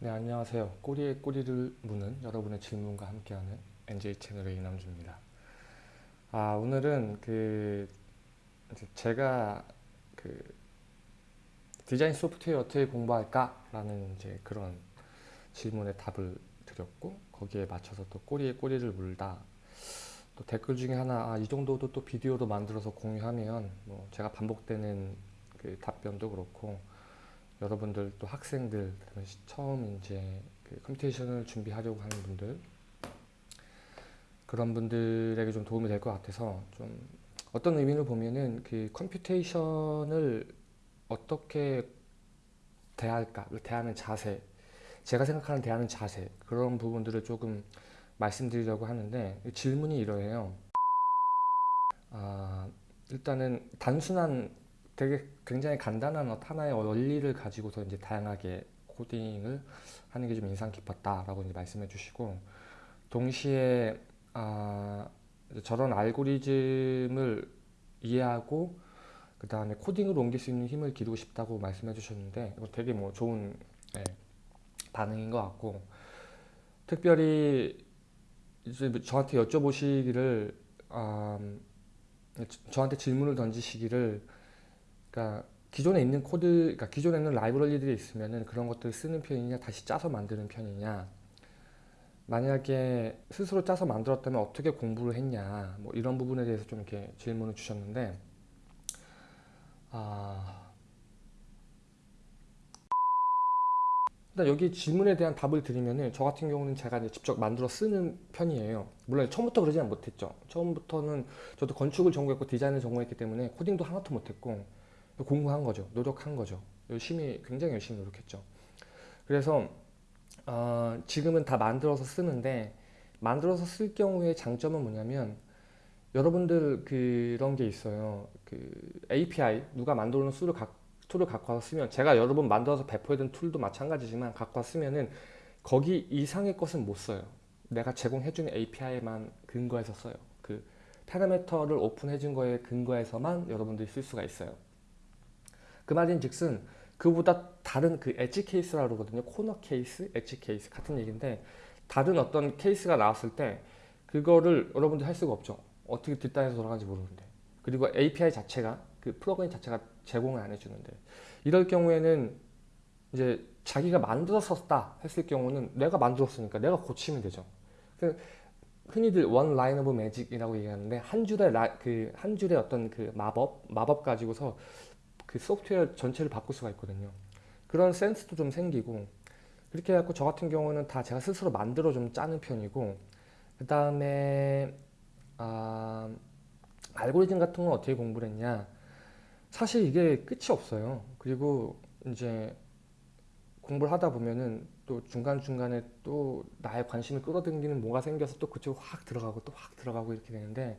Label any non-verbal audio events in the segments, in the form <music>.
네 안녕하세요. 꼬리에 꼬리를 무는 여러분의 질문과 함께하는 NJ 채널의 이남주입니다. 아 오늘은 그 제가 그 디자인 소프트웨어 어떻게 공부할까 라는 이제 그런 질문에 답을 드렸고 거기에 맞춰서 또 꼬리에 꼬리를 물다. 또 댓글 중에 하나 아, 이 정도도 또 비디오로 만들어서 공유하면 뭐 제가 반복되는 그 답변도 그렇고 여러분들 또 학생들 처음 이제 그 computation을 준비하려고 하는 분들 그런 분들에게 좀 도움이 될 것 같아서 좀 어떤 의미를 보면은 그 computation을 어떻게 대할까? 대하는 자세 제가 생각하는 대하는 자세 그런 부분들을 조금 말씀드리려고 하는데 질문이 이러해요. 아, 일단은 단순한 되게 굉장히 간단한 하나의 원리를 가지고서 이제 다양하게 코딩을 하는 게 좀 인상 깊었다라고 이제 말씀해 주시고 동시에 아, 저런 알고리즘을 이해하고 그 다음에 코딩으로 옮길 수 있는 힘을 기르고 싶다고 말씀해 주셨는데 이거 되게 뭐 좋은 네, 반응인 것 같고 특별히 이제 저한테 여쭤보시기를 음, 저한테 질문을 던지시기를 그러니까 기존에 있는 코드, 그러니까 기존에 있는 라이브러리들이 있으면은 그런 것들을 쓰는 편이냐, 다시 짜서 만드는 편이냐. 만약에 스스로 짜서 만들었다면 어떻게 공부를 했냐, 뭐 이런 부분에 대해서 좀 이렇게 질문을 주셨는데, 아, 일단 여기 질문에 대한 답을 드리면은 저 같은 경우는 제가 이제 직접 만들어 쓰는 편이에요. 물론 처음부터 그러지는 못했죠. 처음부터는 저도 건축을 전공했고 디자인을 전공했기 때문에 코딩도 하나도 못했고 공부한 거죠. 노력한 거죠. 열심히 굉장히 열심히 노력했죠. 그래서 어, 지금은 다 만들어서 쓰는데 만들어서 쓸 경우에 장점은 뭐냐면 여러분들 그런 게 있어요. 그 API 누가 만들어 놓은 tool을, 가, tool을 갖고 와서 쓰면 제가 여러 분 만들어서 배포해둔 tool도 마찬가지지만 갖고 와서 쓰면은 거기 이상의 것은 못 써요. 내가 제공해주는 API만 근거해서 써요. 그 파라미터를 오픈해준 거에 근거해서만 여러분들이 쓸 수가 있어요. 그 말인 즉슨 그보다 다른 그 edge case라고 그러거든요. corner case, edge case 같은 얘기인데 다른 어떤 케이스가 나왔을 때 그거를 여러분들 할 수가 없죠. 어떻게 뒷단에서 돌아가는지 모르는데 그리고 API 자체가 그 플러그인 자체가 제공을 안 해주는데 이럴 경우에는 이제 자기가 만들어서 썼다 했을 경우는 내가 만들었으니까 내가 고치면 되죠. 그 흔히들 one line of magic이라고 얘기하는데 한 줄의 그 한 줄의 어떤 그 마법 마법 가지고서 그 소프트웨어 전체를 바꿀 수가 있거든요. 그런 센스도 좀 생기고 그렇게 해갖고 저 같은 경우는 다 제가 스스로 만들어 좀 짜는 편이고 그 다음에 아, 알고리즘 같은 건 어떻게 공부를 했냐 사실 이게 끝이 없어요. 그리고 이제 공부를 하다 보면은 또 중간중간에 또 나의 관심을 끌어당기는 뭐가 생겨서 또 그쪽으로 확 들어가고 또 확 들어가고 이렇게 되는데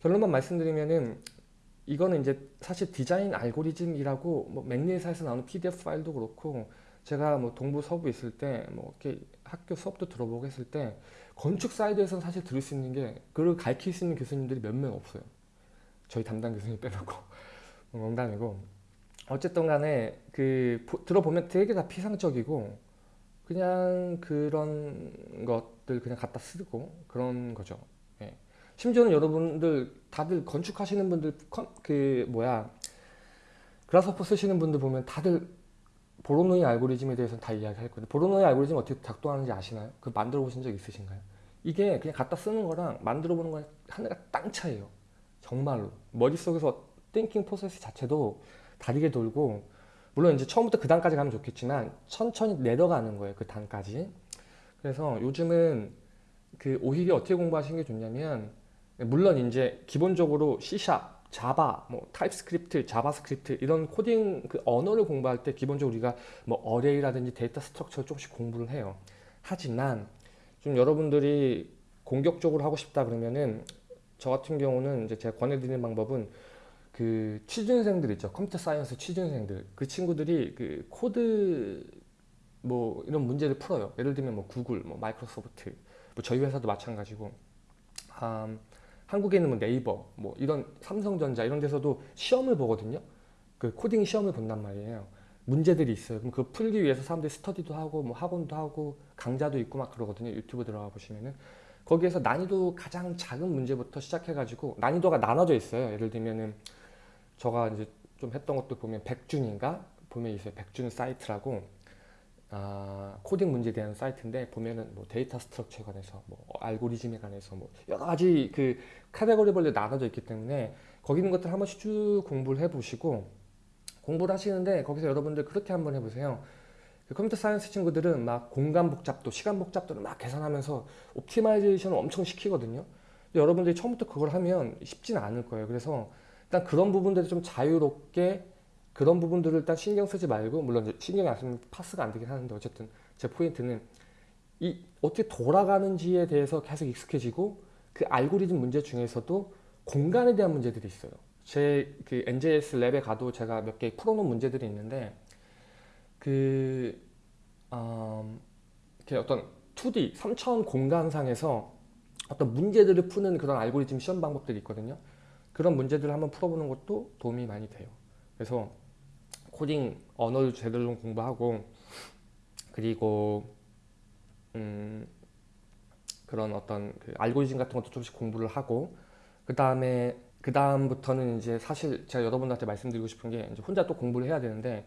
결론만 말씀드리면은 이거는 이제 사실 디자인 알고리즘이라고 뭐 맥리사에서 나오는 PDF 파일도 그렇고 제가 뭐 동부 서부 있을 때 뭐 이렇게 학교 수업도 들어보고 했을 때 건축 사이드에서는 사실 들을 수 있는 게 그걸 가르칠 수 있는 교수님들이 몇 명 없어요. 저희 담당 교수님 빼놓고 <laughs> 농담이고 어쨌든 간에 그 들어보면 되게 다 피상적이고 그냥 그런 것들 그냥 갖다 쓰고 그런 거죠. 심지어는 여러분들 다들 건축하시는 분들 그 뭐야 그라스퍼 쓰시는 분들 보면 다들 보로노이 알고리즘에 대해서는 다 이야기할 건데 보로노이 알고리즘 어떻게 작동하는지 아시나요? 그 만들어 보신 적 있으신가요? 이게 그냥 갖다 쓰는 거랑 만들어 보는 거랑 하나가 땅 차이에요. 정말로 머릿속에서 띵킹 프로세스 자체도 다르게 돌고 물론 이제 처음부터 그 단까지 가면 좋겠지만 천천히 내려가는 거예요. 그 단까지. 그래서 요즘은 그 오히려 어떻게 공부하시는 게 좋냐면 물론 이제 기본적으로 C샵, 자바, 뭐 타입스크립트, 자바스크립트 이런 코딩 그 언어를 공부할 때 기본적으로 우리가 뭐 array라든지 data structure를 조금씩 공부를 해요. 하지만 좀 여러분들이 공격적으로 하고 싶다 그러면은 저 같은 경우는 이제 제가 권해드리는 방법은 그 취준생들 있죠. computer science 취준생들. 그 친구들이 그 코드 뭐 이런 문제를 풀어요. 예를 들면 뭐 구글, 뭐 마이크로소프트, 뭐 저희 회사도 마찬가지고 음, 한국에 있는 뭐 네이버, 뭐 이런 삼성전자 이런 데서도 시험을 보거든요. 그 코딩 시험을 본단 말이에요. 문제들이 있어요. 그럼 그거 풀기 위해서 사람들이 스터디도 하고 뭐 학원도 하고 강좌도 있고 막 그러거든요. 유튜브 들어가 보시면은 거기에서 난이도 가장 작은 문제부터 시작해가지고 난이도가 나눠져 있어요. 예를 들면은 저가 이제 좀 했던 것도 보면 백준인가 보면 있어요. 백준 사이트라고 아, 코딩 문제에 대한 사이트인데 보면은 뭐 data structure에 관해서 뭐 알고리즘에 관해서 뭐 여러 가지 그 카테고리별로 나눠져 있기 때문에 거기 있는 것들 한 번씩 쭉 공부를 해보시고 공부를 하시는데 거기서 여러분들 그렇게 한번 해보세요. 그 computer science 친구들은 막 공간 복잡도, 시간 복잡도를 막 계산하면서 optimization을 엄청 시키거든요. 근데 여러분들이 처음부터 그걸 하면 쉽지는 않을 거예요. 그래서 일단 그런 부분들을 좀 자유롭게 그런 부분들을 일단 신경 쓰지 말고 물론 신경이 안 쓰면 파스가 안 되긴 하는데 어쨌든 제 포인트는 이 어떻게 돌아가는지에 대해서 계속 익숙해지고 그 알고리즘 문제 중에서도 공간에 대한 문제들이 있어요. 제 그 NJS 랩에 가도 제가 몇 개 풀어놓은 문제들이 있는데 그 음, 이렇게 어떤 2D 3차원 공간상에서 어떤 문제들을 푸는 그런 알고리즘 시험 방법들이 있거든요. 그런 문제들을 한번 풀어보는 것도 도움이 많이 돼요. 그래서 코딩 언어를 제대로 좀 공부하고 그리고 음, 그런 어떤 그 알고리즘 같은 것도 조금씩 공부를 하고 그 다음에 그 다음부터는 이제 사실 제가 여러분들한테 말씀드리고 싶은 게 이제 혼자 또 공부를 해야 되는데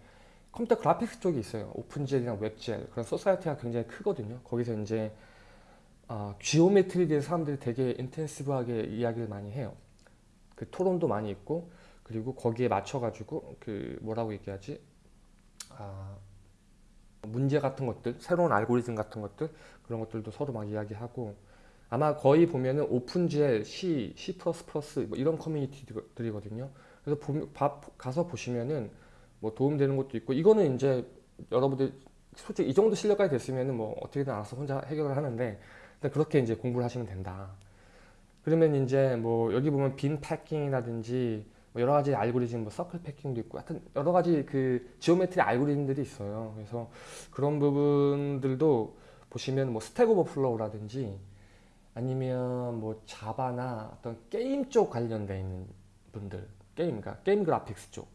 computer graphics 쪽이 있어요. OpenGL이랑 WebGL 그런 society가 굉장히 크거든요. 거기서 이제 어, 지오메트리에 대해서 사람들이 되게 인텐시브하게 이야기를 많이 해요. 그 토론도 많이 있고 그리고 거기에 맞춰가지고 그 뭐라고 얘기하지? 아, 문제 같은 것들, 새로운 알고리즘 같은 것들 그런 것들도 서로 막 이야기하고 아마 거의 보면은 오픈젤, C, C++ 뭐 이런 커뮤니티들이거든요. 그래서 보, 바, 가서 보시면은 뭐 도움되는 것도 있고 이거는 이제 여러분들 솔직히 이 정도 실력까지 됐으면은 뭐 어떻게든 알아서 혼자 해결을 하는데 그렇게 이제 공부를 하시면 된다. 그러면 이제 뭐 여기 보면 bin packing이라든지 뭐 여러 가지 알고리즘, 뭐 circle packing도 있고, 하여튼 여러 가지 그 geometry 알고리즘들이 있어요. 그래서 그런 부분들도 보시면 뭐 Stack Overflow라든지 아니면 뭐 Java나 어떤 게임 쪽 관련돼 분들, 게임, 그러니까 게임 graphics 쪽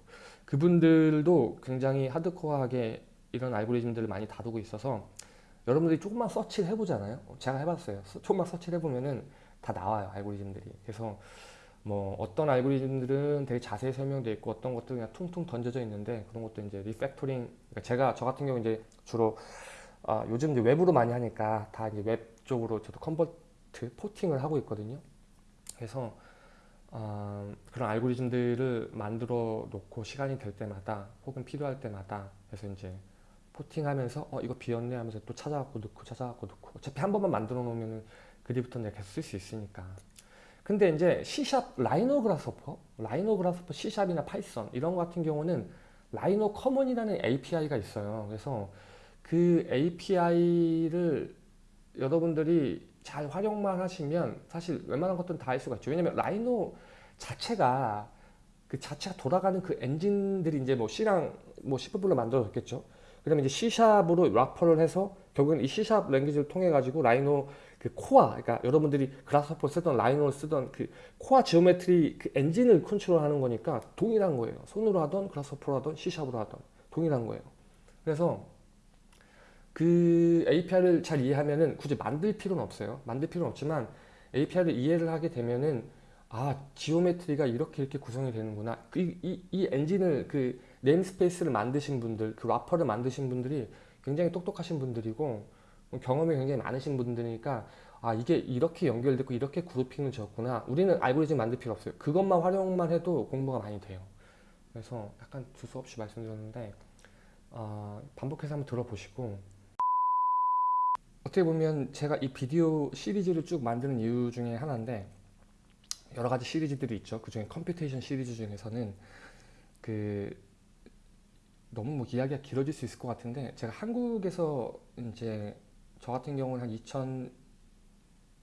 그분들도 굉장히 하드코어하게 이런 알고리즘들을 많이 다루고 있어서 여러분들이 조금만 search를 해보잖아요. 제가 해봤어요. 조금만 search를 해보면은 다 나와요 알고리즘들이. 그래서 뭐 어떤 알고리즘들은 되게 자세히 설명되어 있고 어떤 것들은 그냥 퉁퉁 던져져 있는데 그런 것도 이제 refactoring 그러니까 제가 저 같은 경우 이제 주로 아, 요즘 이제 웹으로 많이 하니까 다 이제 웹 쪽으로 저도 convert porting을 하고 있거든요. 그래서 어, 그런 알고리즘들을 만들어 놓고 시간이 될 때마다 혹은 필요할 때마다 그래서 이제 porting하면서 어 이거 비었네 하면서 또 찾아갖고 넣고 찾아갖고 넣고 어차피 한 번만 만들어 놓으면 그때부터 내가 계속 쓸 수 있으니까 근데 이제 C샵 라이노 그라스퍼 라이노 그라스퍼 C샵이나 파이썬 이런 거 같은 경우는 RhinoCommon이라는 API가 있어요 그래서 그 API를 여러분들이 잘 활용만 하시면 사실 웬만한 것들은 다 할 수가 있죠. 왜냐면 Rhino 자체가 그 자체가 돌아가는 그 엔진들이 이제 뭐 C랑 뭐 C++로 만들어졌겠죠. 그다음에 이제 C샵으로 래퍼를 해서 결국엔 이 C샵 랭귀지를 통해 가지고 Rhino 그 core, 그러니까 여러분들이 Grasshopper 쓰던 Rhino를 쓰던 그 core geometry 그 엔진을 컨트롤하는 거니까 동일한 거예요. 손으로 하던 그라스퍼로 하던 C샵으로 하던 동일한 거예요. 그래서 그 API를 잘 이해하면은 굳이 만들 필요는 없어요. 만들 필요는 없지만 API를 이해를 하게 되면은 아 geometry가 이렇게 이렇게 구성이 되는구나. 그 이, 이, 이 엔진을 그 namespace를 만드신 분들, 그 wrapper를 만드신 분들이 굉장히 똑똑하신 분들이고 경험이 굉장히 많으신 분들이니까 아 이게 이렇게 연결되고 이렇게 grouping을 지었구나. 우리는 알고리즘 만들 필요 없어요. 그것만 활용만 해도 공부가 많이 돼요. 그래서 약간 두서없이 말씀드렸는데 어, 반복해서 한번 들어보시고 어떻게 보면 제가 이 비디오 시리즈를 쭉 만드는 이유 중에 하나인데 여러 가지 시리즈들이 있죠. 그 중에 computation 시리즈 중에서는 그 너무 뭐 이야기가 길어질 수 있을 것 같은데 제가 한국에서 이제 저 같은 경우는 한 2000,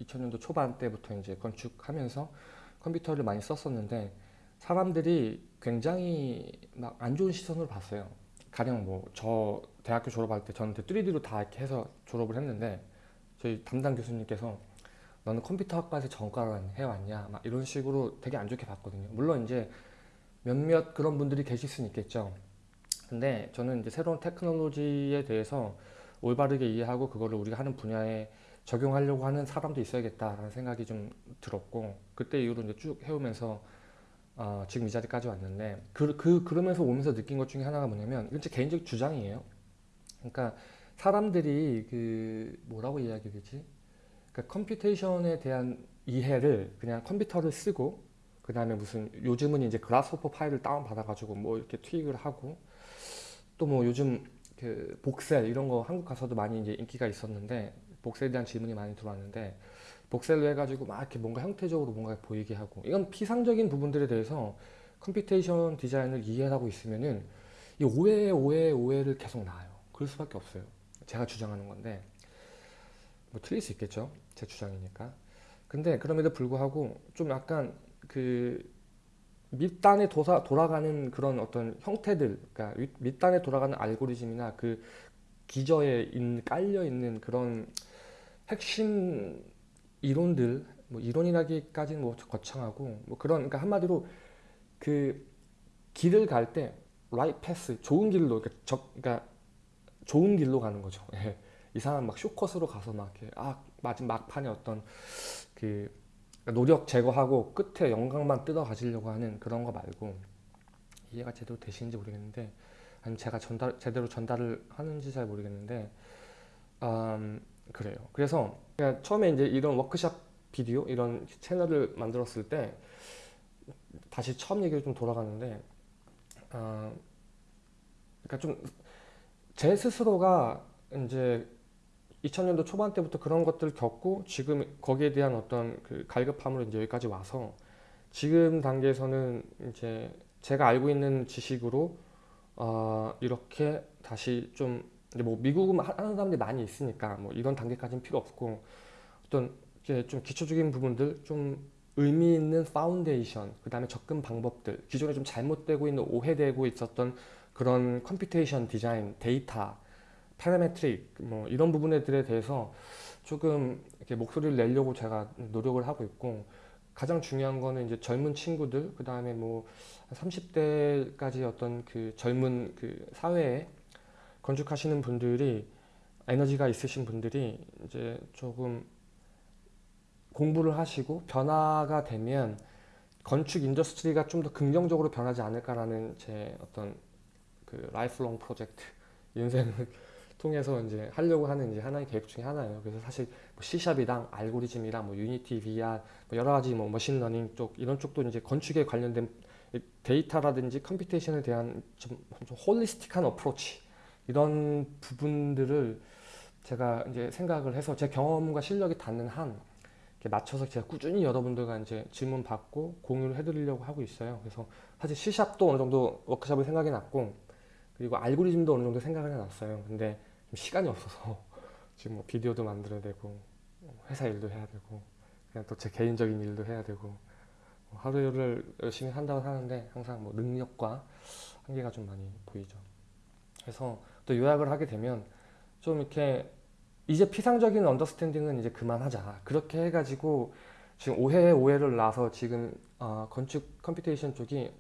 2000년도 초반 때부터 이제 건축하면서 컴퓨터를 많이 썼었는데 사람들이 굉장히 막 안 좋은 시선으로 봤어요. 가령 뭐 저 대학교 졸업할 때 저는 3D로 다 이렇게 해서 졸업을 했는데 저희 담당 교수님께서 너는 컴퓨터 학과에서 전과를 해왔냐? 막 이런 식으로 되게 안 좋게 봤거든요. 물론 이제 몇몇 그런 분들이 계실 수는 있겠죠. 근데 저는 이제 새로운 테크놀로지에 대해서 올바르게 이해하고 그거를 우리가 하는 분야에 적용하려고 하는 사람도 있어야겠다라는 생각이 좀 들었고 그때 이후로 이제 쭉 해오면서 어, 지금 이 자리까지 왔는데 그, 그 그러면서 오면서 느낀 것 중에 하나가 뭐냐면 이건 제 개인적 주장이에요. 그러니까 사람들이 그 뭐라고 이야기 되지? 그러니까 computation에 대한 이해를 그냥 컴퓨터를 쓰고 그 다음에 무슨 요즘은 이제 Grasshopper 파일을 다운 받아 가지고 뭐 이렇게 tweak을 하고 또 뭐 요즘 그 voxel 이런 거 한국 가서도 많이 이제 인기가 있었는데 voxel에 대한 질문이 많이 들어왔는데 voxel로 해가지고 막 이렇게 뭔가 형태적으로 뭔가 보이게 하고 이건 피상적인 부분들에 대해서 computation 디자인을 이해하고 있으면은 이 오해 오해 오해를 계속 낳아요. 그럴 수밖에 없어요. 제가 주장하는 건데 뭐 틀릴 수 있겠죠. 제 주장이니까. 근데 그럼에도 불구하고 좀 약간 그 밑단에 도사, 돌아가는 그런 어떤 형태들, 그러니까 윗- 밑단에 돌아가는 알고리즘이나 그 기저에 있는, 깔려 있는 그런 핵심 이론들, 뭐 이론이라기까지는 뭐 거창하고 뭐 그런, 그러니까 한마디로 그 길을 갈 때 right path, 좋은 길로, 그러니까, 적, 그러니까 좋은 길로 가는 거죠. 예. 이상한 막 쇼컷으로 가서 막 이렇게 아 마지막 막판에 어떤 그 노력 제거하고 끝에 영광만 뜯어 가지려고 하는 그런 거 말고 이해가 제대로 되시는지 모르겠는데 아니면 제가 전달 제대로 전달을 하는지 잘 모르겠는데 음, 그래요. 그래서 처음에 이제 이런 워크샵 비디오 이런 채널을 만들었을 때 다시 처음 얘기로 좀 돌아가는데 어, 그러니까 좀 제 스스로가 이제 2000년도 초반 때부터 그런 것들을 겪고 지금 거기에 대한 어떤 그 갈급함으로 이제 여기까지 와서 지금 단계에서는 이제 제가 알고 있는 지식으로 어 이렇게 다시 좀 이제 뭐 미국은 하- 하는 사람들이 많이 있으니까 뭐 이런 단계까지는 필요 없고 어떤 이제 좀 기초적인 부분들 좀 의미 있는 파운데이션 그 다음에 접근 방법들 기존에 좀 잘못되고 있는 오해되고 있었던 그런 computation 디자인 데이터 parametric 뭐 이런 부분들에 대해서 조금 이렇게 목소리를 내려고 제가 노력을 하고 있고 가장 중요한 거는 이제 젊은 친구들 그 다음에 뭐 30대까지 어떤 그 젊은 그 사회에 건축하시는 분들이 에너지가 있으신 분들이 이제 조금 공부를 하시고 변화가 되면 건축 industry가 좀 더 긍정적으로 변하지 않을까라는 제 어떤 그 lifelong 프로젝트 인생을 통해서 이제 하려고 하는 이제 하나의 계획 중에 하나예요. 그래서 사실 뭐 C샵이랑 알고리즘이랑 뭐 Unity, VR 뭐 여러 가지 뭐 machine learning 쪽 이런 쪽도 이제 건축에 관련된 이 데이터라든지 computation에 대한 좀, 좀 holistic한 approach 이런 부분들을 제가 이제 생각을 해서 제 경험과 실력이 닿는 한 맞춰서 제가 꾸준히 여러분들과 이제 질문 받고 공유를 해드리려고 하고 있어요. 그래서 사실 C샵도 어느 정도 워크샵을 생각해 놨고 그리고 알고리즘도 어느 정도 생각을 해놨어요. 근데 좀 시간이 없어서 <laughs> 지금 뭐 비디오도 만들어야 되고 회사 일도 해야 되고 그냥 또 제 개인적인 일도 해야 되고 뭐 하루를 열심히 한다고 하는데 항상 뭐 능력과 한계가 좀 많이 보이죠. 그래서 또 요약을 하게 되면 좀 이렇게 이제 피상적인 언더스탠딩은 이제 그만하자. 그렇게 해가지고 지금 오해에 오해를 낳아서 지금 어, 건축 computation 쪽이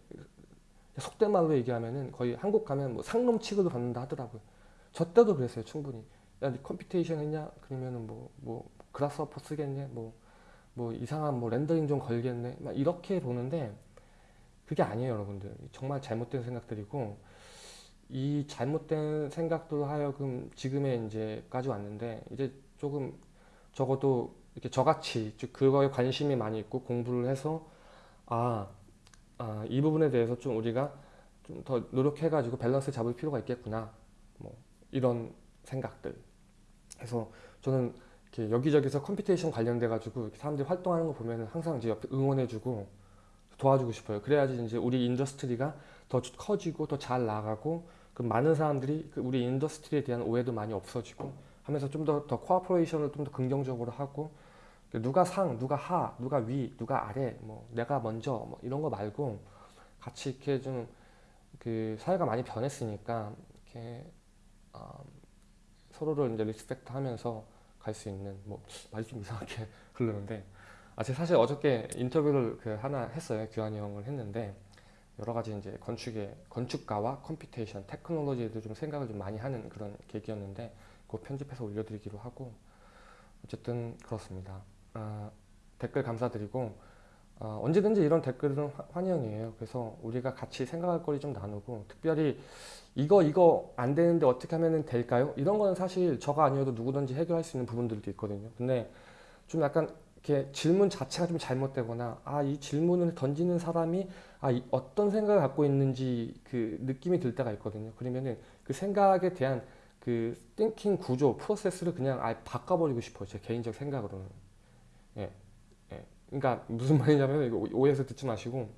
속된 말로 얘기하면은 거의 한국 가면 뭐 상놈 취급을 받는다 하더라고요. 저 때도 그랬어요, 충분히. 야, 네 computation 했냐? 그러면은 뭐, 뭐, Grasshopper 쓰겠네? 뭐, 뭐, 이상한 뭐 rendering 좀 걸겠네? 막 이렇게 보는데, 그게 아니에요, 여러분들. 정말 잘못된 생각들이고, 이 잘못된 생각들로 하여금 지금의 이제까지 왔는데, 이제 조금 적어도 이렇게 저같이 즉 그거에 관심이 많이 있고 공부를 해서, 아, 아, 이 부분에 대해서 좀 우리가 좀 더 노력해가지고 밸런스 잡을 필요가 있겠구나. 뭐 이런 생각들. 그래서 저는 이렇게 여기저기서 computation 관련돼 가지고 이렇게 사람들이 활동하는 거 보면은 항상 이제 옆에 응원해주고 도와주고 싶어요. 그래야지 이제 우리 industry가 더 커지고 더 잘 나가고 그 많은 사람들이 그 우리 industry에 대한 오해도 많이 없어지고 하면서 좀 더더 cooperation을 좀 더 긍정적으로 하고 누가 상, 누가 하, 누가 위, 누가 아래, 뭐 내가 먼저 뭐 이런 거 말고 같이 이렇게 좀 그 사회가 많이 변했으니까 이렇게 어, 서로를 이제 respect 하면서 갈 수 있는 뭐 말이 좀 이상하게 <laughs> 흐르는데 아 제가 사실 어저께 인터뷰를 그 하나 했어요 규환이 형을 했는데 여러 가지 이제 건축의 건축가와 computation, 테크놀로지에도 좀 생각을 좀 많이 하는 그런 계기였는데 그 편집해서 올려드리기로 하고 어쨌든 그렇습니다. 아, 댓글 감사드리고 어, 언제든지 이런 댓글은 화- 환영이에요. 그래서 우리가 같이 생각할 거리 좀 나누고 특별히 이거 이거 안 되는데 어떻게 하면 될까요? 이런 거는 사실 저가 아니어도 누구든지 해결할 수 있는 부분들도 있거든요. 근데 좀 약간 이렇게 질문 자체가 좀 잘못되거나 아 이 질문을 던지는 사람이 아 이- 어떤 생각을 갖고 있는지 그 느낌이 들 때가 있거든요. 그러면은 그 생각에 대한 그 thinking 구조 프로세스를 그냥 아예 바꿔버리고 싶어요. 제 개인적 생각으로는. 예, 예. 그러니까 무슨 말이냐면 이거 오해해서 듣지 마시고,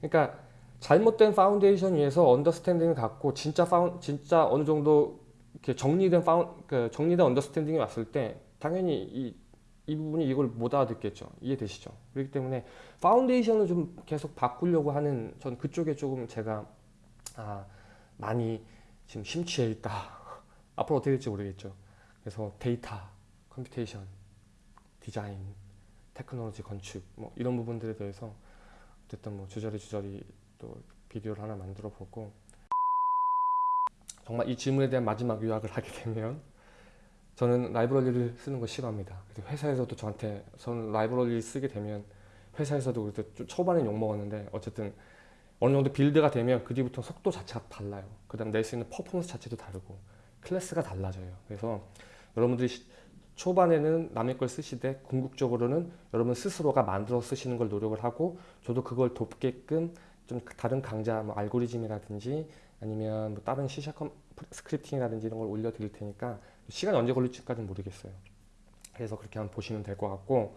그러니까 잘못된 파운데이션 위에서 understanding을 갖고 진짜 foun 진짜 어느 정도 이렇게 정리된 foun 그 정리된 understanding이 왔을 때 당연히 이 이 부분이 이걸 못 알아듣겠죠. 이해되시죠? 그렇기 때문에 foundation을 좀 계속 바꾸려고 하는 전 그쪽에 조금 제가 아, 많이 지금 심취해 있다. <laughs> 앞으로 어떻게 될지 모르겠죠. 그래서 데이터, computation, 디자인, 테크놀로지, 건축 뭐 이런 부분들에 대해서 어쨌든 뭐 주저리 주저리 또 비디오를 하나 만들어 보고 정말 이 질문에 대한 마지막 요약을 하게 되면 저는 라이브러리를 쓰는 거 싫어합니다. 회사에서도 저한테 저는 라이브러리 쓰게 되면 회사에서도 그때 좀 초반에 욕 먹었는데 어쨌든 어느 정도 build가 되면 그 뒤부터 속도 자체가 달라요. 그 다음 낼 수 있는 퍼포먼스 자체도 다르고 클래스가 달라져요. 그래서 여러분들이 시- 초반에는 남의 걸 쓰시되 궁극적으로는 여러분 스스로가 만들어 쓰시는 걸 노력을 하고 저도 그걸 돕게끔 좀 다른 강좌 뭐 알고리즘이라든지 아니면 뭐 다른 컴- scripting이라든지 이런 걸 올려드릴 테니까 시간이 언제 걸릴지까지는 모르겠어요. 그래서 그렇게 한번 보시면 될 것 같고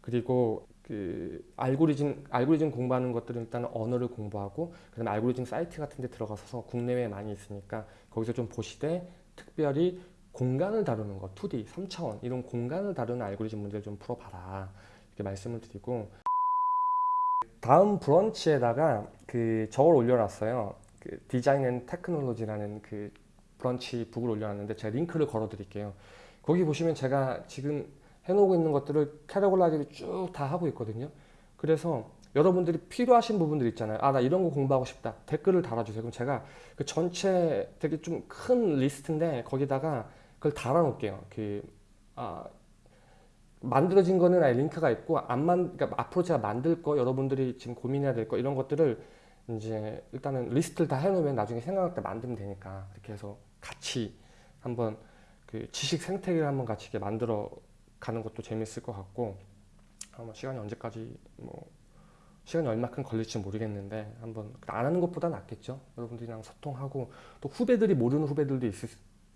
그리고 그 알고리즘 알고리즘 공부하는 것들은 일단 언어를 공부하고 그다음에 알고리즘 사이트 같은 데 들어가서 국내외에 많이 있으니까 거기서 좀 보시되 특별히 공간을 다루는 거 2D, 3차원 이런 공간을 다루는 알고리즘 문제를 좀 풀어봐라 이렇게 말씀을 드리고 다음 브런치에다가 그 저걸 올려놨어요 그 design and technology라는 그 브런치 북을 올려놨는데 제가 링크를 걸어 드릴게요 거기 보시면 제가 지금 해놓고 있는 것들을 캐러골라지를 쭉 다 하고 있거든요. 그래서 여러분들이 필요하신 부분들 있잖아요. 아, 나 이런 거 공부하고 싶다. 댓글을 달아주세요. 그럼 제가 그 전체 되게 좀 큰 리스트인데 거기다가 그걸 달아놓을게요. 그, 아, 만들어진 거는 아예 링크가 있고, 안 만, 그러니까 앞으로 제가 만들 거, 여러분들이 지금 고민해야 될 거, 이런 것들을 이제 일단은 리스트를 다 해놓으면 나중에 생각날 때 만들면 되니까. 이렇게 해서 같이 한번 그 지식 생태계를 한번 같이 이렇게 만들어 가는 것도 재밌을 것 같고 아마 시간이 언제까지 뭐 시간이 얼마큼 걸릴지 모르겠는데 한번 안 하는 것보다 낫겠죠 여러분들이랑 소통하고 또 후배들이 모르는 후배들도 있을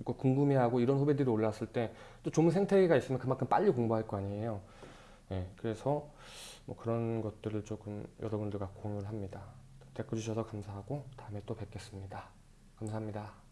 궁금해하고 이런 후배들이 올라왔을 때또 좋은 생태계가 있으면 그만큼 빨리 공부할 거 아니에요. 예, 그래서 뭐 그런 것들을 조금 여러분들과 공유를 합니다. 댓글 주셔서 감사하고 다음에 또 뵙겠습니다. 감사합니다